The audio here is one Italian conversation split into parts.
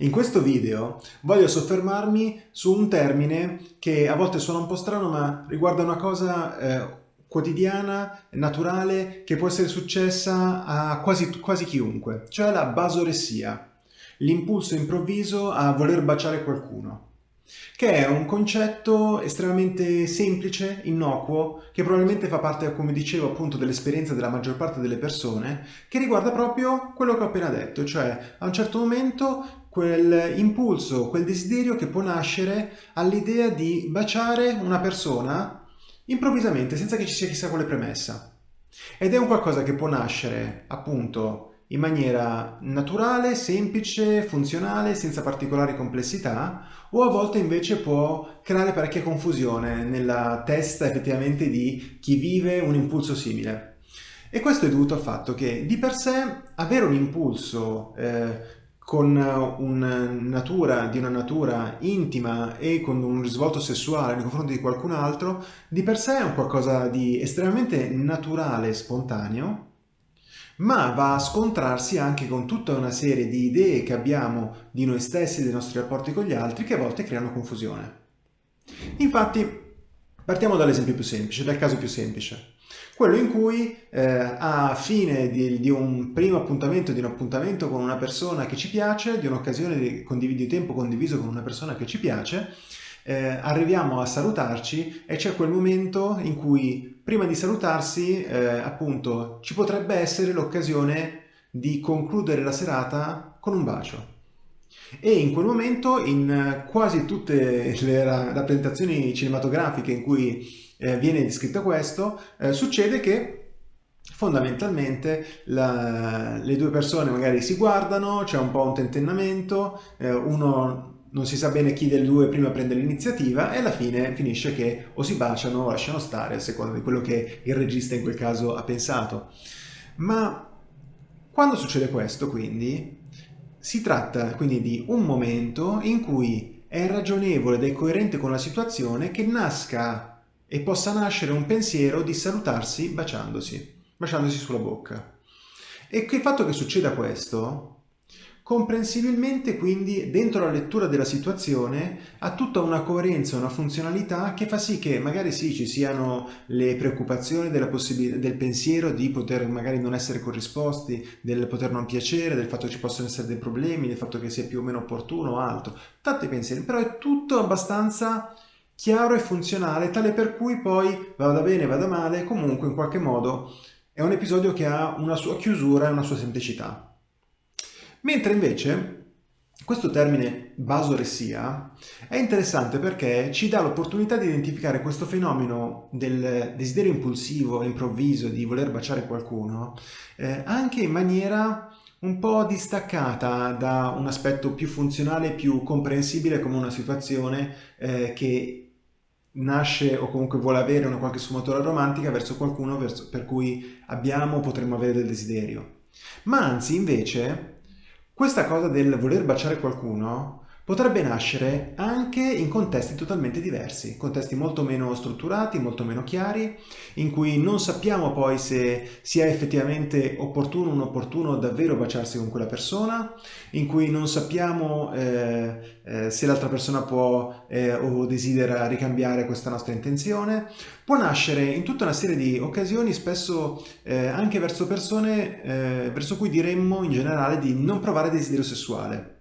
In questo video voglio soffermarmi su un termine che a volte suona un po' strano ma riguarda una cosa eh, quotidiana, naturale, che può essere successa a quasi, quasi chiunque, cioè la basoressia, l'impulso improvviso a voler baciare qualcuno che è un concetto estremamente semplice, innocuo, che probabilmente fa parte, come dicevo, appunto dell'esperienza della maggior parte delle persone, che riguarda proprio quello che ho appena detto, cioè a un certo momento quel impulso, quel desiderio che può nascere all'idea di baciare una persona improvvisamente, senza che ci sia chissà quale premessa. Ed è un qualcosa che può nascere, appunto, in maniera naturale, semplice, funzionale, senza particolari complessità, o a volte invece può creare parecchia confusione nella testa effettivamente di chi vive un impulso simile. E questo è dovuto al fatto che di per sé avere un impulso eh, con una natura, di una natura intima e con un risvolto sessuale nei confronti di qualcun altro, di per sé è un qualcosa di estremamente naturale e spontaneo, ma va a scontrarsi anche con tutta una serie di idee che abbiamo di noi stessi dei nostri rapporti con gli altri che a volte creano confusione. Infatti, partiamo dall'esempio più semplice, dal caso più semplice. Quello in cui eh, a fine di, di, un primo appuntamento, di un appuntamento con una persona che ci piace, di un'occasione di, di tempo condiviso con una persona che ci piace, eh, arriviamo a salutarci e c'è quel momento in cui prima di salutarsi eh, appunto ci potrebbe essere l'occasione di concludere la serata con un bacio. E in quel momento in quasi tutte le rappresentazioni cinematografiche in cui eh, viene descritto questo, eh, succede che fondamentalmente la, le due persone magari si guardano, c'è un po' un tentennamento, eh, uno non si sa bene chi dei due prima prende l'iniziativa e alla fine finisce che o si baciano o lasciano stare a seconda di quello che il regista in quel caso ha pensato. Ma quando succede questo quindi si tratta quindi di un momento in cui è ragionevole ed è coerente con la situazione che nasca e possa nascere un pensiero di salutarsi baciandosi, baciandosi sulla bocca. E che il fatto che succeda questo Comprensibilmente quindi dentro la lettura della situazione ha tutta una coerenza, una funzionalità che fa sì che magari sì ci siano le preoccupazioni del pensiero di poter magari non essere corrisposti, del poter non piacere, del fatto che ci possono essere dei problemi, del fatto che sia più o meno opportuno o altro, tanti pensieri, però è tutto abbastanza chiaro e funzionale, tale per cui poi vada bene, vada male, comunque in qualche modo è un episodio che ha una sua chiusura e una sua semplicità. Mentre invece questo termine basoressia è interessante perché ci dà l'opportunità di identificare questo fenomeno del desiderio impulsivo, improvviso di voler baciare qualcuno eh, anche in maniera un po' distaccata da un aspetto più funzionale, più comprensibile come una situazione eh, che nasce o comunque vuole avere una qualche sfumatura romantica verso qualcuno verso, per cui abbiamo o potremmo avere del desiderio. Ma anzi invece questa cosa del voler baciare qualcuno potrebbe nascere anche in contesti totalmente diversi, contesti molto meno strutturati, molto meno chiari, in cui non sappiamo poi se sia effettivamente opportuno o inopportuno davvero baciarsi con quella persona, in cui non sappiamo eh, eh, se l'altra persona può eh, o desidera ricambiare questa nostra intenzione, può nascere in tutta una serie di occasioni, spesso eh, anche verso persone eh, verso cui diremmo in generale di non provare desiderio sessuale.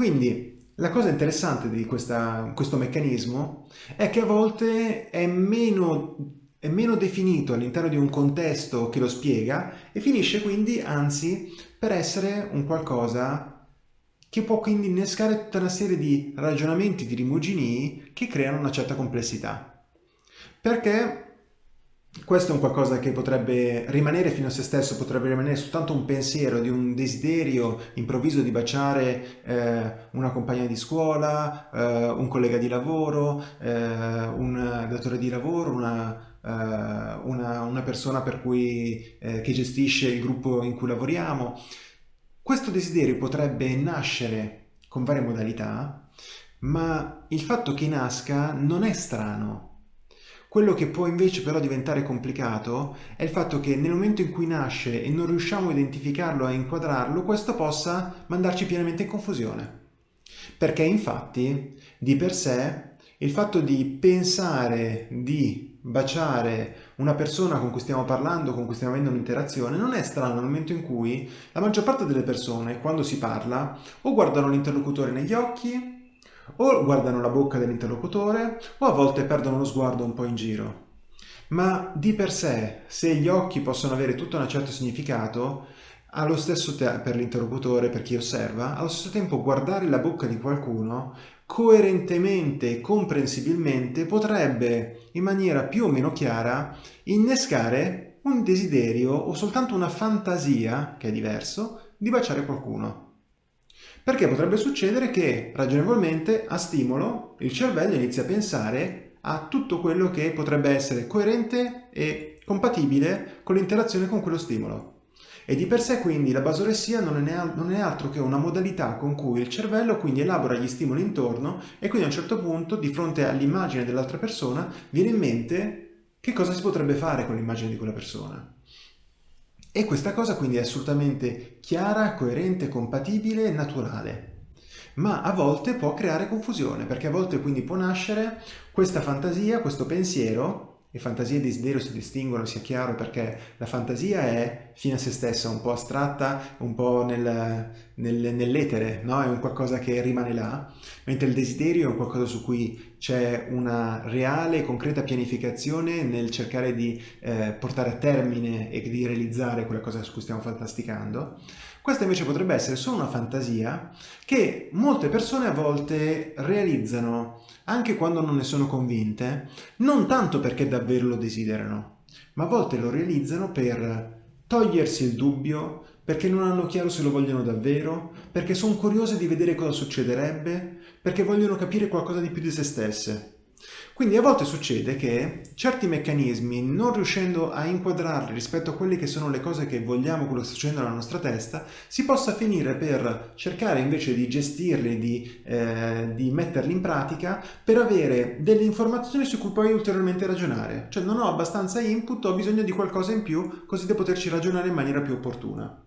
Quindi la cosa interessante di questa, questo meccanismo è che a volte è meno, è meno definito all'interno di un contesto che lo spiega e finisce quindi anzi per essere un qualcosa che può quindi innescare tutta una serie di ragionamenti, di rimuginii che creano una certa complessità. Perché questo è un qualcosa che potrebbe rimanere fino a se stesso, potrebbe rimanere soltanto un pensiero di un desiderio improvviso di baciare eh, una compagna di scuola, eh, un collega di lavoro, eh, un datore di lavoro, una, eh, una, una persona per cui, eh, che gestisce il gruppo in cui lavoriamo. Questo desiderio potrebbe nascere con varie modalità, ma il fatto che nasca non è strano, Quello che può invece però diventare complicato è il fatto che nel momento in cui nasce e non riusciamo a identificarlo, a inquadrarlo, questo possa mandarci pienamente in confusione. Perché infatti, di per sé, il fatto di pensare di baciare una persona con cui stiamo parlando, con cui stiamo avendo un'interazione, non è strano nel momento in cui la maggior parte delle persone, quando si parla, o guardano l'interlocutore negli occhi, o guardano la bocca dell'interlocutore, o a volte perdono lo sguardo un po' in giro. Ma di per sé, se gli occhi possono avere tutto un certo significato, allo stesso tempo, per l'interlocutore, per chi osserva, allo stesso tempo guardare la bocca di qualcuno coerentemente e comprensibilmente potrebbe, in maniera più o meno chiara, innescare un desiderio o soltanto una fantasia, che è diverso, di baciare qualcuno. Perché potrebbe succedere che, ragionevolmente, a stimolo, il cervello inizia a pensare a tutto quello che potrebbe essere coerente e compatibile con l'interazione con quello stimolo. E di per sé quindi la basoressia non è, non è, altro che una modalità con cui il cervello quindi elabora gli stimoli intorno e quindi a un certo punto di fronte all'immagine dell'altra persona viene in mente che cosa si potrebbe fare con l'immagine di quella persona. E questa cosa quindi è assolutamente chiara, coerente, compatibile e naturale. Ma a volte può creare confusione, perché a volte quindi può nascere questa fantasia, questo pensiero e fantasia e desiderio si distinguono, sia chiaro, perché la fantasia è fine a se stessa, un po' astratta, un po' nel, nel, nell'etere, no? è un qualcosa che rimane là, mentre il desiderio è un qualcosa su cui c'è una reale e concreta pianificazione nel cercare di eh, portare a termine e di realizzare quella cosa su cui stiamo fantasticando. Questa invece potrebbe essere solo una fantasia che molte persone a volte realizzano anche quando non ne sono convinte, non tanto perché davvero lo desiderano, ma a volte lo realizzano per togliersi il dubbio, perché non hanno chiaro se lo vogliono davvero, perché sono curiose di vedere cosa succederebbe, perché vogliono capire qualcosa di più di se stesse. Quindi a volte succede che certi meccanismi, non riuscendo a inquadrarli rispetto a quelle che sono le cose che vogliamo, quello che sta succedendo nella nostra testa, si possa finire per cercare invece di gestirli, di, eh, di metterli in pratica, per avere delle informazioni su cui poi ulteriormente ragionare. Cioè non ho abbastanza input, ho bisogno di qualcosa in più, così da poterci ragionare in maniera più opportuna.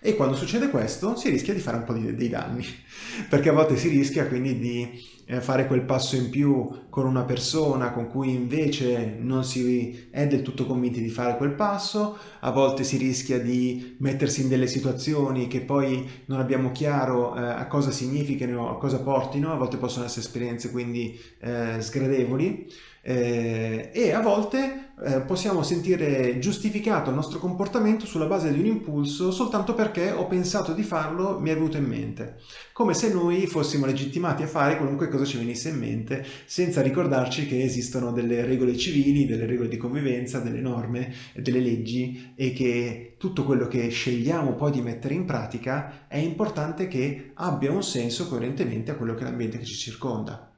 E quando succede questo si rischia di fare un po' di, dei danni, perché a volte si rischia quindi di eh, fare quel passo in più con una persona con cui invece non si è del tutto convinti di fare quel passo, a volte si rischia di mettersi in delle situazioni che poi non abbiamo chiaro eh, a cosa significano, a cosa portino, a volte possono essere esperienze quindi eh, sgradevoli eh, e a volte eh, possiamo sentire giustificato il nostro comportamento sulla base di un impulso soltanto perché ho pensato di farlo, mi è venuto in mente. Come se noi fossimo legittimati a fare qualunque cosa ci venisse in mente senza ricordarci che esistono delle regole civili, delle regole di convivenza, delle norme, delle leggi e che tutto quello che scegliamo poi di mettere in pratica è importante che abbia un senso coerentemente a quello che è l'ambiente che ci circonda.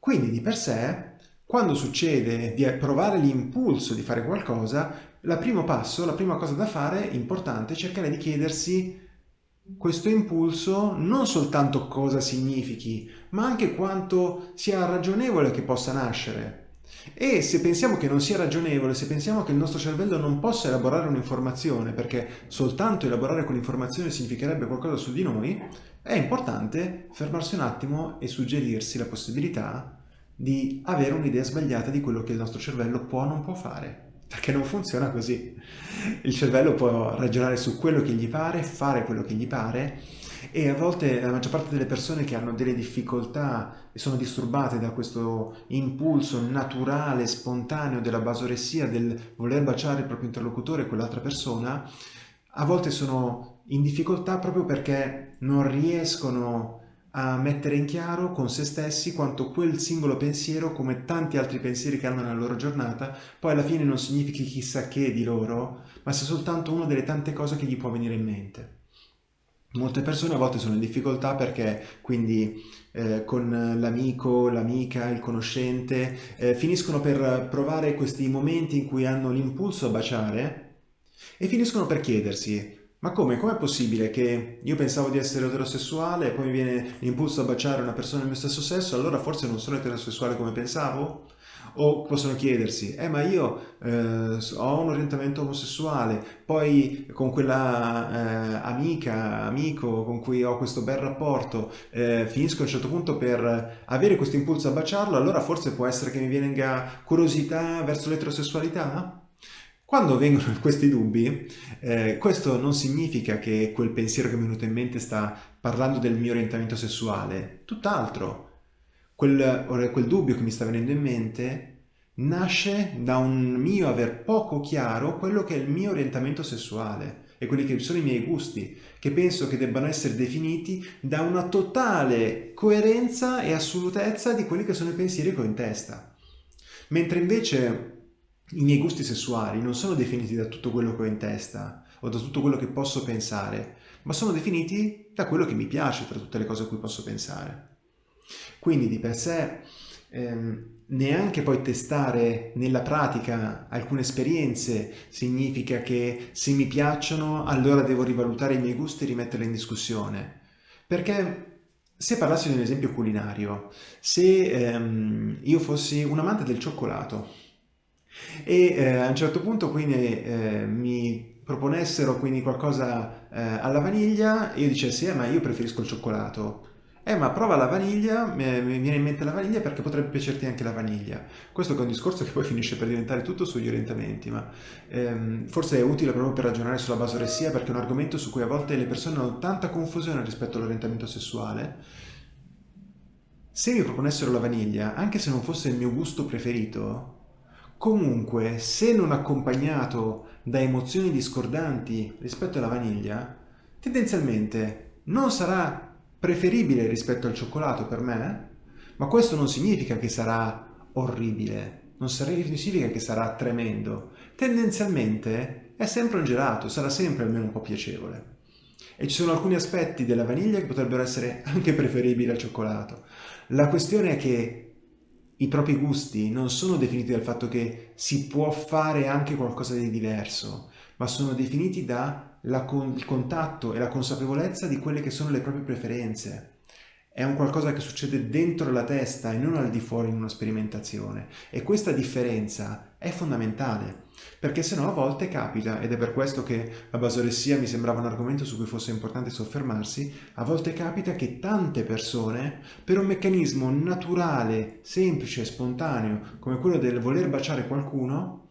Quindi di per sé quando succede di provare l'impulso di fare qualcosa, il primo passo, la prima cosa da fare, importante, è cercare di chiedersi questo impulso non soltanto cosa significhi, ma anche quanto sia ragionevole che possa nascere. E se pensiamo che non sia ragionevole, se pensiamo che il nostro cervello non possa elaborare un'informazione, perché soltanto elaborare quell'informazione significherebbe qualcosa su di noi, è importante fermarsi un attimo e suggerirsi la possibilità di avere un'idea sbagliata di quello che il nostro cervello può o non può fare. Perché non funziona così. Il cervello può ragionare su quello che gli pare, fare quello che gli pare e a volte la maggior parte delle persone che hanno delle difficoltà e sono disturbate da questo impulso naturale, spontaneo della basoressia, del voler baciare il proprio interlocutore, quell'altra persona, a volte sono in difficoltà proprio perché non riescono a mettere in chiaro con se stessi quanto quel singolo pensiero, come tanti altri pensieri che hanno nella loro giornata, poi alla fine non significhi chissà che di loro, ma sia soltanto una delle tante cose che gli può venire in mente. Molte persone a volte sono in difficoltà perché quindi eh, con l'amico, l'amica, il conoscente eh, finiscono per provare questi momenti in cui hanno l'impulso a baciare e finiscono per chiedersi ma come? Com'è possibile che io pensavo di essere eterosessuale e poi mi viene l'impulso a baciare una persona del mio stesso sesso, allora forse non sono eterosessuale come pensavo? O possono chiedersi, eh ma io eh, ho un orientamento omosessuale, poi con quella eh, amica, amico con cui ho questo bel rapporto, eh, finisco a un certo punto per avere questo impulso a baciarlo, allora forse può essere che mi venga curiosità verso l'eterosessualità? Quando vengono questi dubbi, eh, questo non significa che quel pensiero che mi è venuto in mente sta parlando del mio orientamento sessuale, tutt'altro. Quel, quel dubbio che mi sta venendo in mente nasce da un mio aver poco chiaro quello che è il mio orientamento sessuale e quelli che sono i miei gusti, che penso che debbano essere definiti da una totale coerenza e assolutezza di quelli che sono i pensieri che ho in testa. Mentre invece i miei gusti sessuali non sono definiti da tutto quello che ho in testa o da tutto quello che posso pensare, ma sono definiti da quello che mi piace tra tutte le cose a cui posso pensare. Quindi di per sé ehm, neanche poi testare nella pratica alcune esperienze significa che se mi piacciono allora devo rivalutare i miei gusti e rimetterli in discussione. Perché se parlassi di un esempio culinario, se ehm, io fossi un amante del cioccolato, e eh, a un certo punto quindi eh, mi proponessero quindi qualcosa eh, alla vaniglia io dicessi eh ma io preferisco il cioccolato eh ma prova la vaniglia, mi viene in mente la vaniglia perché potrebbe piacerti anche la vaniglia. Questo è un discorso che poi finisce per diventare tutto sugli orientamenti, ma ehm, forse è utile proprio per ragionare sulla basoressia perché è un argomento su cui a volte le persone hanno tanta confusione rispetto all'orientamento sessuale. Se mi proponessero la vaniglia, anche se non fosse il mio gusto preferito, Comunque, se non accompagnato da emozioni discordanti rispetto alla vaniglia, tendenzialmente non sarà preferibile rispetto al cioccolato per me, ma questo non significa che sarà orribile, non significa che sarà tremendo. Tendenzialmente è sempre un gelato, sarà sempre almeno un po' piacevole. E ci sono alcuni aspetti della vaniglia che potrebbero essere anche preferibili al cioccolato. La questione è che i propri gusti non sono definiti dal fatto che si può fare anche qualcosa di diverso, ma sono definiti dal con contatto e la consapevolezza di quelle che sono le proprie preferenze. È un qualcosa che succede dentro la testa e non al di fuori in una sperimentazione. E questa differenza è fondamentale, perché se no a volte capita, ed è per questo che la basoressia mi sembrava un argomento su cui fosse importante soffermarsi, a volte capita che tante persone, per un meccanismo naturale, semplice spontaneo, come quello del voler baciare qualcuno,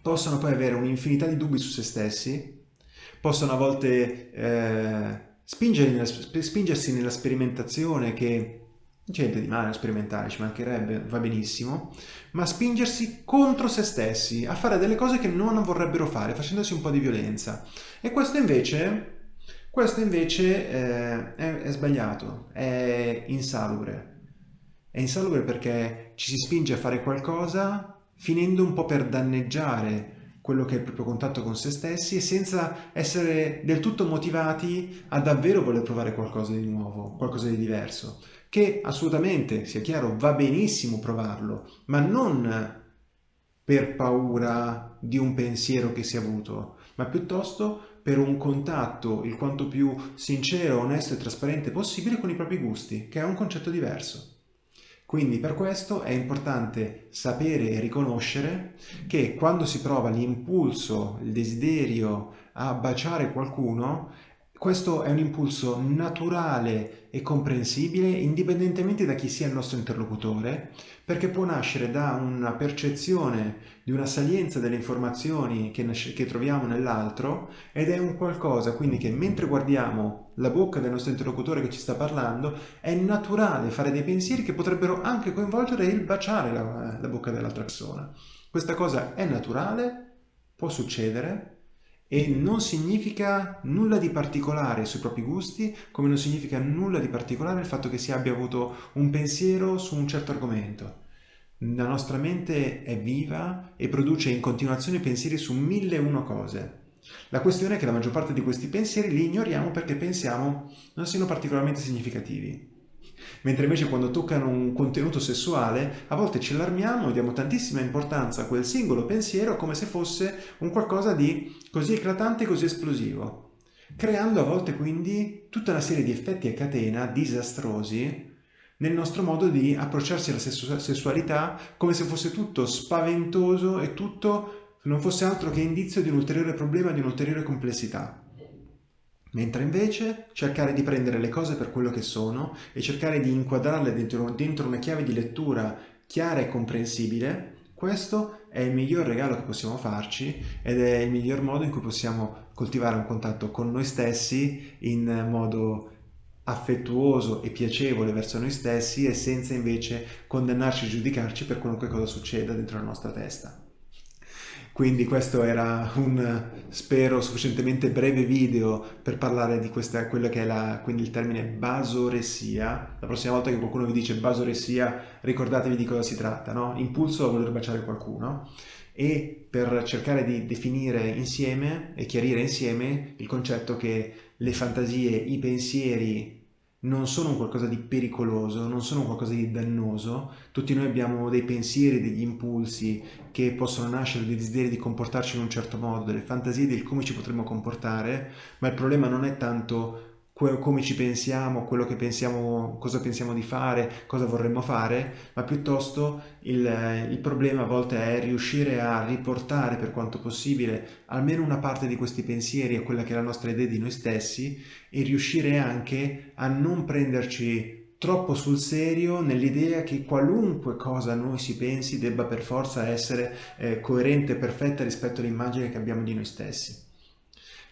possono poi avere un'infinità di dubbi su se stessi, possono a volte eh, spingersi nella sperimentazione che Niente di male a sperimentare, ci mancherebbe, va benissimo, ma spingersi contro se stessi, a fare delle cose che non vorrebbero fare, facendosi un po' di violenza. E questo invece, questo invece eh, è, è sbagliato, è insalubre. È insalubre perché ci si spinge a fare qualcosa finendo un po' per danneggiare quello che è il proprio contatto con se stessi e senza essere del tutto motivati a davvero voler provare qualcosa di nuovo, qualcosa di diverso che assolutamente, sia chiaro, va benissimo provarlo, ma non per paura di un pensiero che si è avuto, ma piuttosto per un contatto il quanto più sincero, onesto e trasparente possibile con i propri gusti, che è un concetto diverso. Quindi per questo è importante sapere e riconoscere che quando si prova l'impulso, il desiderio a baciare qualcuno, questo è un impulso naturale e comprensibile indipendentemente da chi sia il nostro interlocutore, perché può nascere da una percezione di una salienza delle informazioni che, che troviamo nell'altro ed è un qualcosa quindi che mentre guardiamo la bocca del nostro interlocutore che ci sta parlando è naturale fare dei pensieri che potrebbero anche coinvolgere il baciare la, la bocca dell'altra persona. Questa cosa è naturale, può succedere, e non significa nulla di particolare sui propri gusti, come non significa nulla di particolare il fatto che si abbia avuto un pensiero su un certo argomento. La nostra mente è viva e produce in continuazione pensieri su mille e uno cose. La questione è che la maggior parte di questi pensieri li ignoriamo perché pensiamo non siano particolarmente significativi. Mentre invece quando toccano un contenuto sessuale, a volte ci allarmiamo e diamo tantissima importanza a quel singolo pensiero come se fosse un qualcosa di così eclatante così esplosivo, creando a volte quindi tutta una serie di effetti a catena disastrosi nel nostro modo di approcciarsi alla sessualità come se fosse tutto spaventoso e tutto non fosse altro che indizio di un ulteriore problema, di un'ulteriore complessità. Mentre invece cercare di prendere le cose per quello che sono e cercare di inquadrarle dentro, dentro una chiave di lettura chiara e comprensibile, questo è il miglior regalo che possiamo farci ed è il miglior modo in cui possiamo coltivare un contatto con noi stessi in modo affettuoso e piacevole verso noi stessi e senza invece condannarci e giudicarci per qualunque cosa succeda dentro la nostra testa. Quindi questo era un, spero, sufficientemente breve video per parlare di questa, quello che è la, quindi il termine basoressia. La prossima volta che qualcuno vi dice basoressia, ricordatevi di cosa si tratta, no? Impulso a voler baciare qualcuno e per cercare di definire insieme e chiarire insieme il concetto che le fantasie, i pensieri non sono qualcosa di pericoloso, non sono qualcosa di dannoso. Tutti noi abbiamo dei pensieri, degli impulsi che possono nascere, dei desideri di comportarci in un certo modo, delle fantasie di come ci potremmo comportare, ma il problema non è tanto come ci pensiamo, quello che pensiamo, cosa pensiamo di fare, cosa vorremmo fare, ma piuttosto il, il, problema a volte è riuscire a riportare per quanto possibile almeno una parte di questi pensieri a quella che è la nostra idea di noi stessi e riuscire anche a non prenderci troppo sul serio nell'idea che qualunque cosa noi si pensi debba per forza essere eh, coerente e perfetta rispetto all'immagine che abbiamo di noi stessi.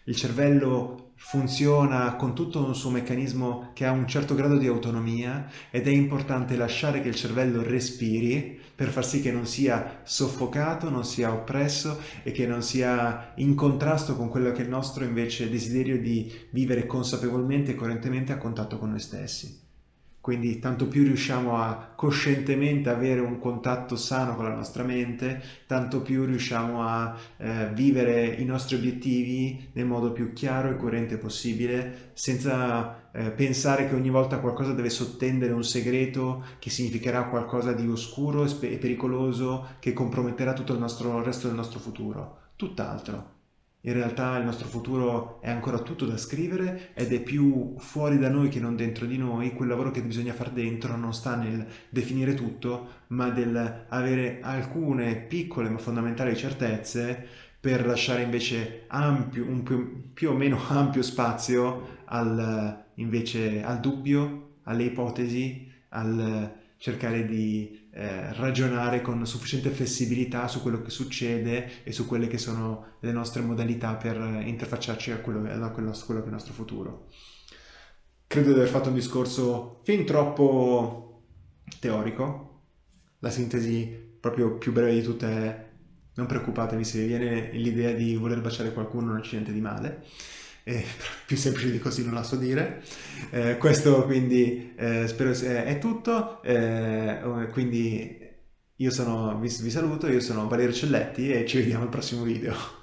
Il cervello funziona con tutto un suo meccanismo che ha un certo grado di autonomia ed è importante lasciare che il cervello respiri per far sì che non sia soffocato, non sia oppresso e che non sia in contrasto con quello che è il nostro invece desiderio di vivere consapevolmente e coerentemente a contatto con noi stessi. Quindi tanto più riusciamo a coscientemente avere un contatto sano con la nostra mente, tanto più riusciamo a eh, vivere i nostri obiettivi nel modo più chiaro e coerente possibile, senza eh, pensare che ogni volta qualcosa deve sottendere un segreto che significherà qualcosa di oscuro e pericoloso che comprometterà tutto il, nostro, il resto del nostro futuro. Tutt'altro. In realtà il nostro futuro è ancora tutto da scrivere ed è più fuori da noi che non dentro di noi. Quel lavoro che bisogna fare dentro non sta nel definire tutto, ma nel avere alcune piccole ma fondamentali certezze per lasciare invece ampio, un più, più o meno ampio spazio al, invece, al dubbio, alle ipotesi, al cercare di eh, ragionare con sufficiente flessibilità su quello che succede e su quelle che sono le nostre modalità per interfacciarci a quello, a quello, a quello che è il nostro futuro. Credo di aver fatto un discorso fin troppo teorico. La sintesi proprio più breve di tutte è non preoccupatevi se vi viene l'idea di voler baciare qualcuno non c'è niente di male eh, più semplice di così non la so dire. Eh, questo quindi eh, spero sia, è tutto, eh, quindi io sono, vi, vi saluto, io sono Valerio Celletti e ci vediamo al prossimo video.